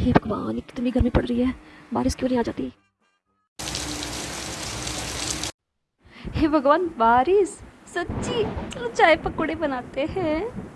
हे भगवान कितनी गर्मी पड़ रही है। बारिश क्यों नहीं आ जाती? हे भगवान, बारिश। सच्ची, चलो चाय पकौड़े बनाते हैं।